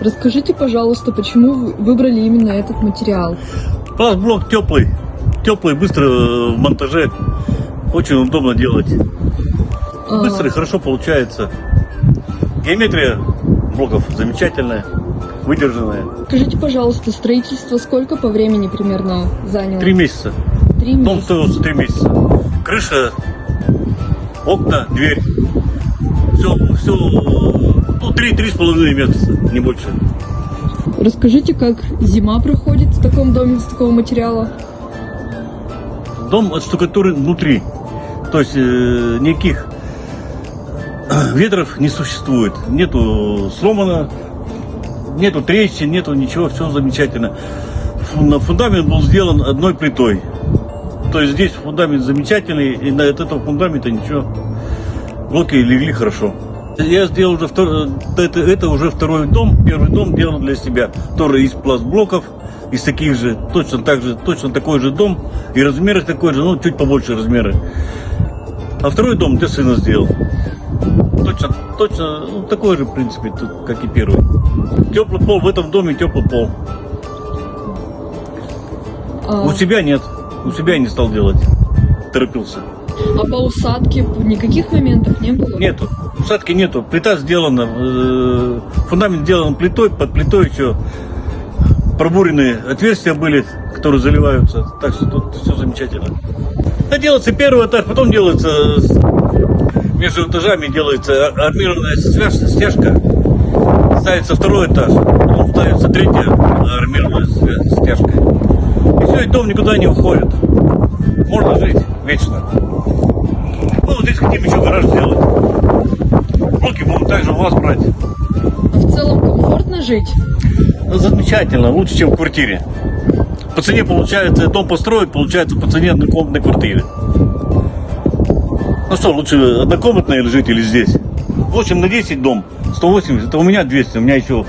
Расскажите, пожалуйста, почему вы выбрали именно этот материал? Пластблок теплый, теплый, быстро э, в монтаже, очень удобно делать. А, Быстро и хорошо получается. Геометрия блоков замечательная, выдержанная. Скажите, пожалуйста, строительство сколько по времени примерно заняло? Три месяца. Три Дом месяца. строился три месяца. Крыша, окна, дверь. Все, все, ну, три, три с половиной месяца, не больше. Расскажите, как зима проходит в таком доме из такого материала? Дом от штукатуры внутри. То есть э, никаких ветров не существует. Нету сломано, нету трещин, нету ничего, все замечательно. Фундамент был сделан одной плитой. То есть здесь фундамент замечательный, и на от этого фундамента ничего. Блоки легли хорошо. Я сделал уже втор- это, это уже второй дом. Первый дом делал для себя. Тоже из пластблоков, из таких же, точно так же, точно такой же дом. И размеры такой же, ну чуть побольше размеры. А второй дом для сына сделал. Точно, точно, ну, такой же, в принципе, тут, как и первый. Теплый пол, в этом доме теплый пол. А, У себя нет. У себя я не стал делать. Торопился. А по усадке никаких моментов не было? Нету. Усадки нету. Плита сделана. э, Фундамент сделан плитой. Под плитой еще пробуренные отверстия были, которые заливаются. Так что тут все замечательно. А делается первый этаж, потом делается между этажами делается ар- армированная стяжка. Ставится второй этаж, потом ставится третья армированная стяжка. И все, и дом никуда не уходит. Можно жить вечно. Ну, вот здесь хотим еще гараж сделать. Блоки будем также у вас брать. А в целом комфортно жить? Ну, замечательно, лучше, чем в квартире. По цене получается, дом построить, получается по цене однокомнатной квартиры. Ну что, лучше однокомнатной жить или здесь? 8 на 10 дом, 180, это у меня 200, у меня еще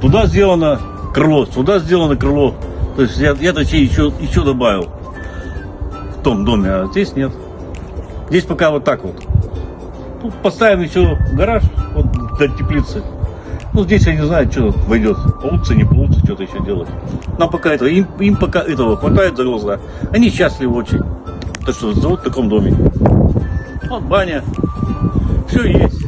туда сделано крыло, сюда сделано крыло. То есть я, я точнее еще, еще добавил в том доме, а здесь нет. Здесь пока вот так вот. Тут поставим еще гараж вот для теплицы. Ну, здесь я не знаю, что войдет. Получится, не получится, что-то еще делать. Нам пока этого, им, им пока этого хватает за глаза. Они счастливы очень. То, что живут в таком доме. Вот баня. Все есть.